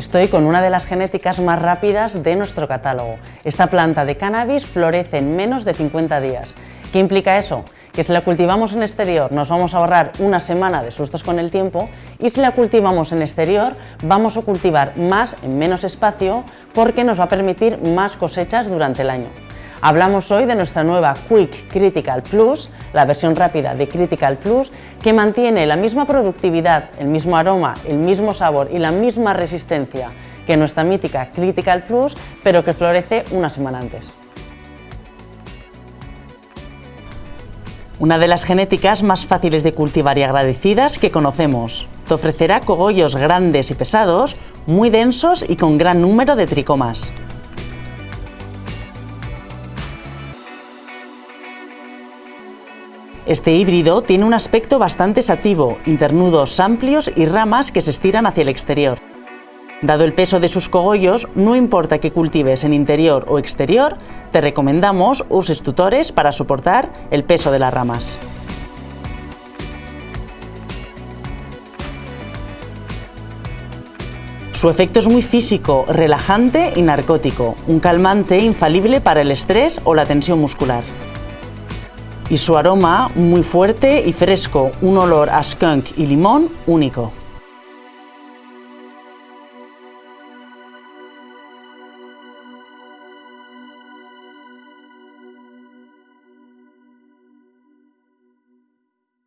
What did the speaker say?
Estoy con una de las genéticas más rápidas de nuestro catálogo. Esta planta de cannabis florece en menos de 50 días. ¿Qué implica eso? Que si la cultivamos en exterior nos vamos a ahorrar una semana de sustos con el tiempo y si la cultivamos en exterior vamos a cultivar más en menos espacio porque nos va a permitir más cosechas durante el año. Hablamos hoy de nuestra nueva Quick Critical Plus, la versión rápida de Critical Plus, que mantiene la misma productividad, el mismo aroma, el mismo sabor y la misma resistencia que nuestra mítica Critical Plus, pero que florece una semana antes. Una de las genéticas más fáciles de cultivar y agradecidas que conocemos. Te ofrecerá cogollos grandes y pesados, muy densos y con gran número de tricomas. Este híbrido tiene un aspecto bastante sativo, internudos amplios y ramas que se estiran hacia el exterior. Dado el peso de sus cogollos, no importa que cultives en interior o exterior, te recomendamos uses tutores para soportar el peso de las ramas. Su efecto es muy físico, relajante y narcótico, un calmante infalible para el estrés o la tensión muscular y su aroma muy fuerte y fresco, un olor a skunk y limón único.